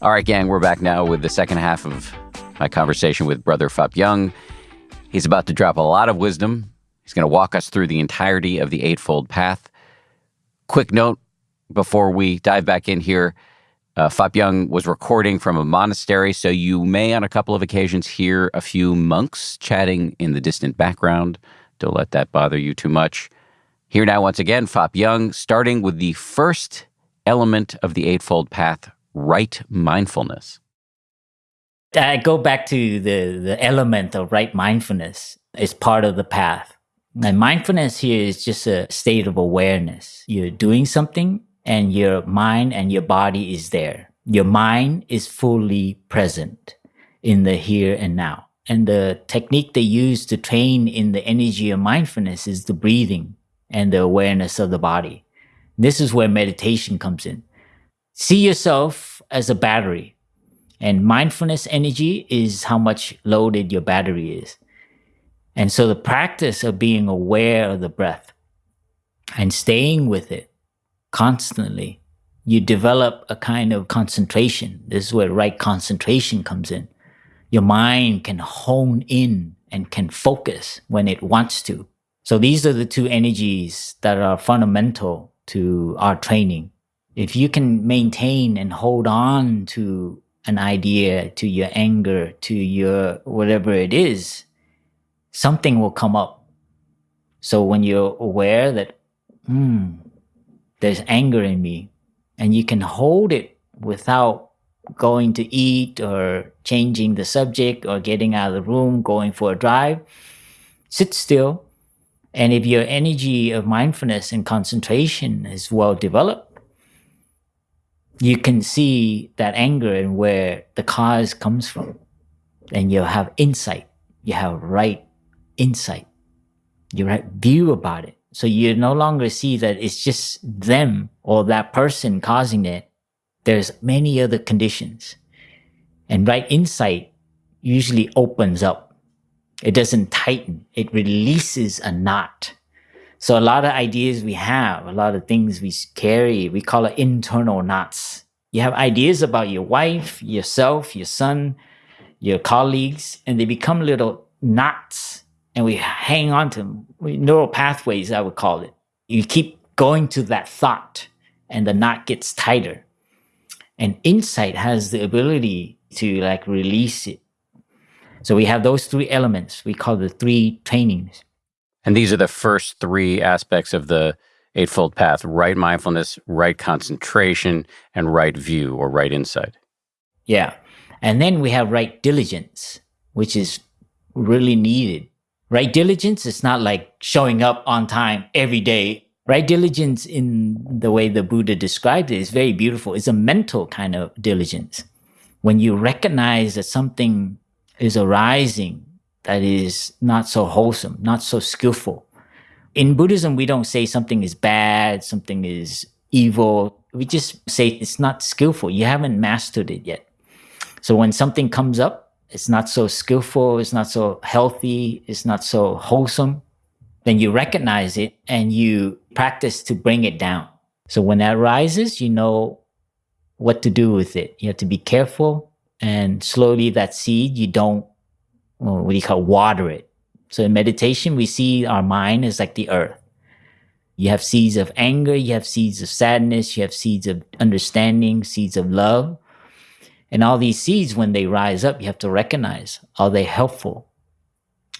All right, gang, we're back now with the second half of my conversation with Brother Phap Dung. He's about to drop a lot of wisdom. He's going to walk us through the entirety of the Eightfold Path. Quick note before we dive back in here uh, Phap Dung was recording from a monastery, so you may on a couple of occasions hear a few monks chatting in the distant background. Don't let that bother you too much. Here now, once again, Phap Dung, starting with the first element of the Eightfold Path right mindfulness. I go back to the, the element of right mindfulness is part of the path. And mindfulness here is just a state of awareness. You're doing something and your mind and your body is there. Your mind is fully present in the here and now. And the technique they use to train in the energy of mindfulness is the breathing and the awareness of the body. This is where meditation comes in. See yourself as a battery and mindfulness energy is how much loaded your battery is. And so the practice of being aware of the breath and staying with it constantly, you develop a kind of concentration. This is where right concentration comes in. Your mind can hone in and can focus when it wants to. So these are the two energies that are fundamental to our training. If you can maintain and hold on to an idea, to your anger, to your whatever it is, something will come up. So when you're aware that, hmm, there's anger in me and you can hold it without going to eat or changing the subject or getting out of the room, going for a drive, sit still. And if your energy of mindfulness and concentration is well developed, you can see that anger and where the cause comes from. And you'll have insight. You have right insight. You right view about it. So you no longer see that it's just them or that person causing it. There's many other conditions. And right insight usually opens up. It doesn't tighten. It releases a knot. So a lot of ideas we have, a lot of things we carry, we call it internal knots. You have ideas about your wife, yourself, your son, your colleagues, and they become little knots and we hang on to them. Neural pathways, I would call it. You keep going to that thought and the knot gets tighter. And insight has the ability to like release it. So we have those three elements we call the three trainings. And these are the first three aspects of the Eightfold Path right mindfulness, right concentration, and right view or right insight. Yeah. And then we have right diligence, which is really needed Right diligence is not like showing up on time every day. Right diligence in the way the Buddha described it is very beautiful. It's a mental kind of diligence. When you recognize that something is arising that is not so wholesome, not so skillful. In Buddhism, we don't say something is bad, something is evil. We just say it's not skillful. You haven't mastered it yet. So when something comes up, it's not so skillful, it's not so healthy, it's not so wholesome, then you recognize it and you practice to bring it down. So when that rises, you know what to do with it. You have to be careful and slowly that seed, you don't, what do you call water it. So in meditation, we see our mind as like the earth. You have seeds of anger, you have seeds of sadness, you have seeds of understanding, seeds of love. And all these seeds, when they rise up, you have to recognize, are they helpful?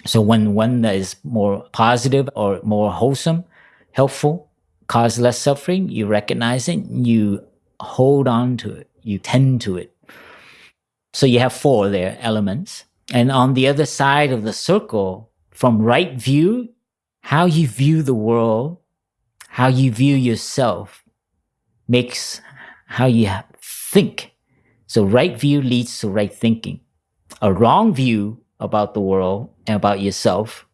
So when one that is more positive or more wholesome, helpful, cause less suffering, you recognize it, you hold on to it, you tend to it. So you have four there elements. And on the other side of the circle, from right view, how you view the world, how you view yourself makes how you think so right view leads to right thinking. A wrong view about the world and about yourself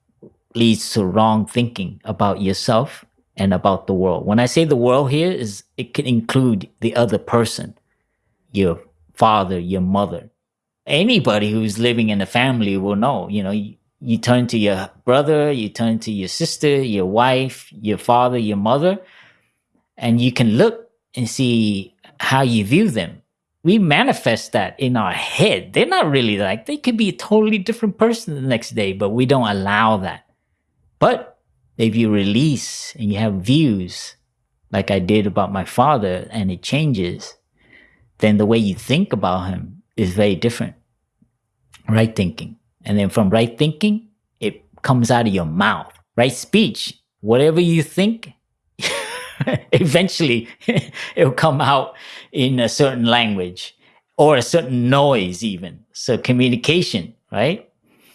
leads to wrong thinking about yourself and about the world. When I say the world here is it can include the other person, your father, your mother. Anybody who's living in a family will know, you know, you, you turn to your brother, you turn to your sister, your wife, your father, your mother, and you can look and see how you view them we manifest that in our head. They're not really like, they could be a totally different person the next day, but we don't allow that. But if you release and you have views, like I did about my father, and it changes, then the way you think about him is very different. Right thinking. And then from right thinking, it comes out of your mouth. Right speech, whatever you think, eventually it'll come out in a certain language or a certain noise even so communication right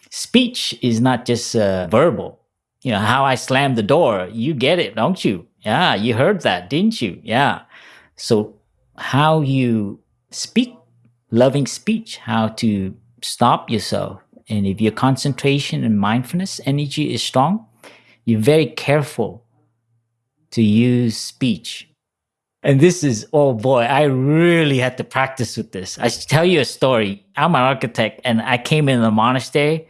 speech is not just uh, verbal you know how i slammed the door you get it don't you yeah you heard that didn't you yeah so how you speak loving speech how to stop yourself and if your concentration and mindfulness energy is strong you're very careful to use speech. And this is, oh boy, I really had to practice with this. I tell you a story. I'm an architect and I came in the monastery.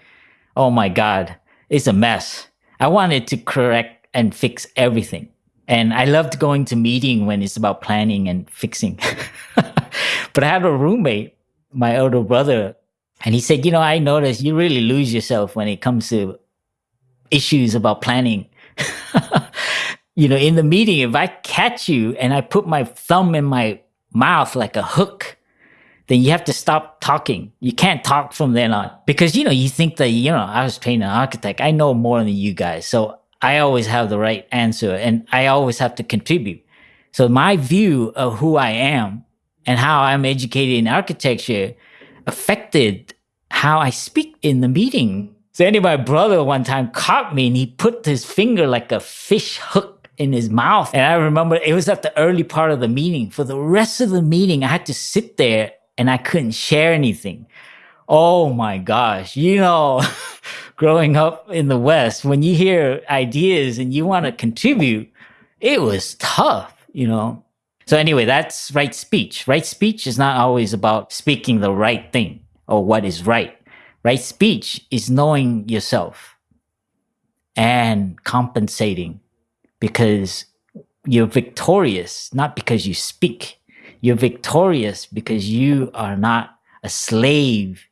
Oh my God, it's a mess. I wanted to correct and fix everything. And I loved going to meeting when it's about planning and fixing. but I had a roommate, my older brother, and he said, you know, I noticed you really lose yourself when it comes to issues about planning you know, in the meeting, if I catch you and I put my thumb in my mouth like a hook, then you have to stop talking. You can't talk from then on because, you know, you think that, you know, I was trained an architect. I know more than you guys. So I always have the right answer and I always have to contribute. So my view of who I am and how I'm educated in architecture affected how I speak in the meeting. So anyway, my brother one time caught me and he put his finger like a fish hook in his mouth. And I remember it was at the early part of the meeting. For the rest of the meeting, I had to sit there and I couldn't share anything. Oh my gosh. You know, growing up in the West, when you hear ideas and you want to contribute, it was tough, you know. So anyway, that's right speech. Right speech is not always about speaking the right thing or what is right. Right speech is knowing yourself and compensating because you're victorious, not because you speak. You're victorious because you are not a slave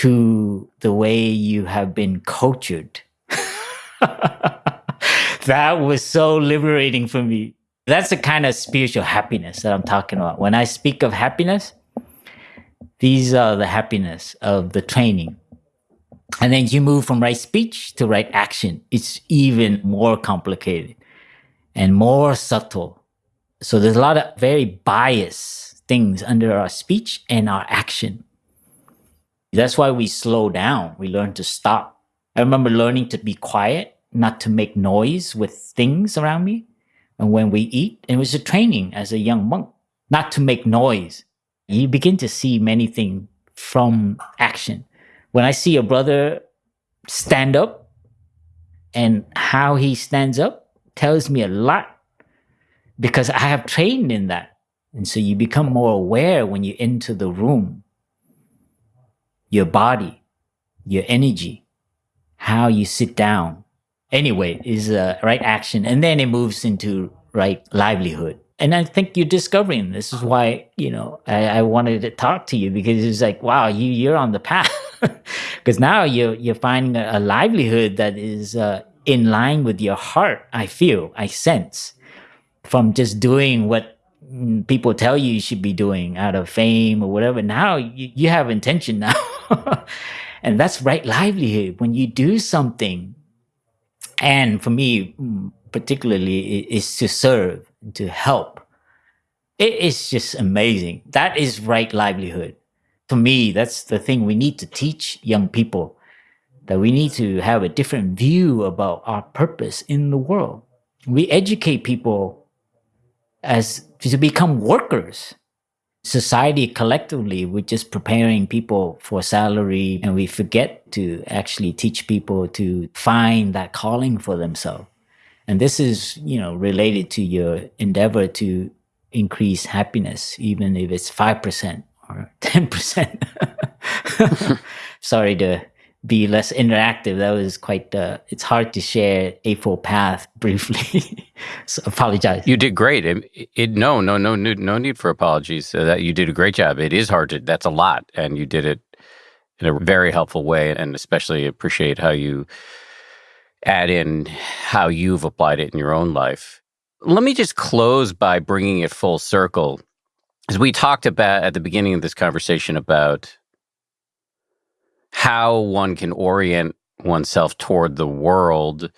to the way you have been cultured. that was so liberating for me. That's the kind of spiritual happiness that I'm talking about. When I speak of happiness, these are the happiness of the training. And then you move from right speech to right action. It's even more complicated and more subtle. So there's a lot of very biased things under our speech and our action. That's why we slow down. We learn to stop. I remember learning to be quiet, not to make noise with things around me. And when we eat, it was a training as a young monk, not to make noise. You begin to see many things from action. When I see a brother stand up and how he stands up, tells me a lot because I have trained in that. And so you become more aware when you enter the room, your body, your energy, how you sit down. Anyway, is a right action. And then it moves into right livelihood. And I think you're discovering this is why, you know, I, I wanted to talk to you because it's like, wow, you, you're on the path. Because now you're, you're finding a, a livelihood that is uh, in line with your heart, I feel, I sense from just doing what people tell you you should be doing out of fame or whatever. Now you, you have intention now. and that's right livelihood. When you do something, and for me, mm, particularly, is to serve, to help. It is just amazing. That is right livelihood. For me, that's the thing we need to teach young people that we need to have a different view about our purpose in the world. We educate people as to become workers. Society collectively, we're just preparing people for salary and we forget to actually teach people to find that calling for themselves. And this is, you know, related to your endeavor to increase happiness, even if it's 5% or 10%. Sorry to be less interactive. That was quite. Uh, it's hard to share Eightfold Path briefly. so apologize. You did great. It, it, no, no, no, no need for apologies. Uh, that you did a great job. It is hard to. That's a lot, and you did it in a very helpful way, and especially appreciate how you add in how you've applied it in your own life. Let me just close by bringing it full circle. As we talked about at the beginning of this conversation about how one can orient oneself toward the world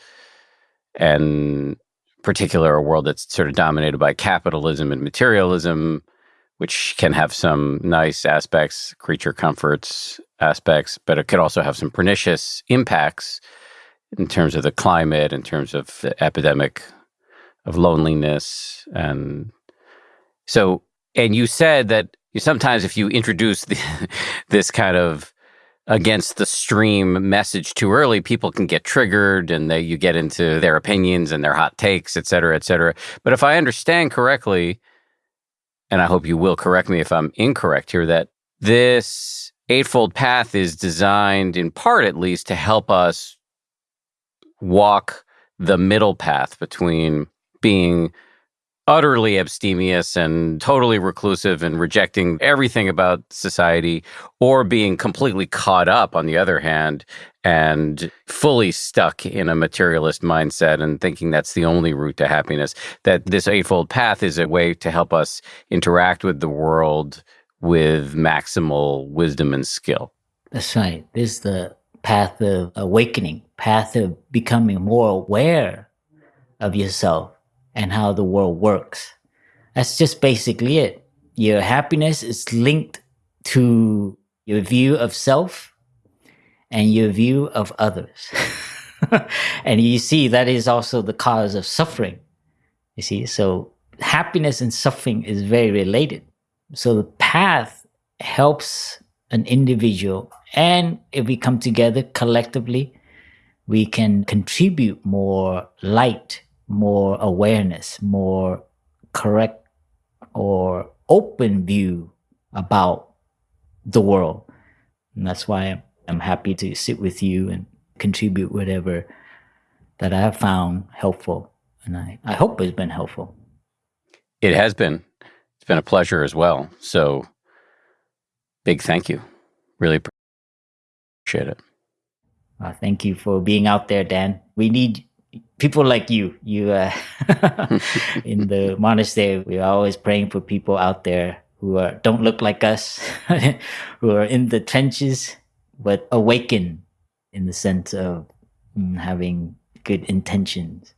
and particular a world that's sort of dominated by capitalism and materialism which can have some nice aspects creature comforts aspects but it could also have some pernicious impacts in terms of the climate in terms of the epidemic of loneliness and so and you said that you sometimes if you introduce the, this kind of against the stream message too early, people can get triggered and they, you get into their opinions and their hot takes, et cetera, et cetera. But if I understand correctly, and I hope you will correct me if I'm incorrect here, that this Eightfold Path is designed, in part at least, to help us walk the middle path between being utterly abstemious and totally reclusive and rejecting everything about society, or being completely caught up, on the other hand, and fully stuck in a materialist mindset and thinking that's the only route to happiness. That this Eightfold Path is a way to help us interact with the world with maximal wisdom and skill. That's right. This is the path of awakening, path of becoming more aware of yourself and how the world works. That's just basically it. Your happiness is linked to your view of self and your view of others. and you see, that is also the cause of suffering. You see, so happiness and suffering is very related. So the path helps an individual, and if we come together collectively, we can contribute more light more awareness, more correct or open view about the world. And that's why I'm happy to sit with you and contribute whatever that I have found helpful. And I, I hope it's been helpful. It has been. It's been a pleasure as well. So big thank you. Really appreciate it. Uh, thank you for being out there, Dan. We need people like you you uh, in the monastery we're always praying for people out there who are don't look like us who are in the trenches but awaken in the sense of mm, having good intentions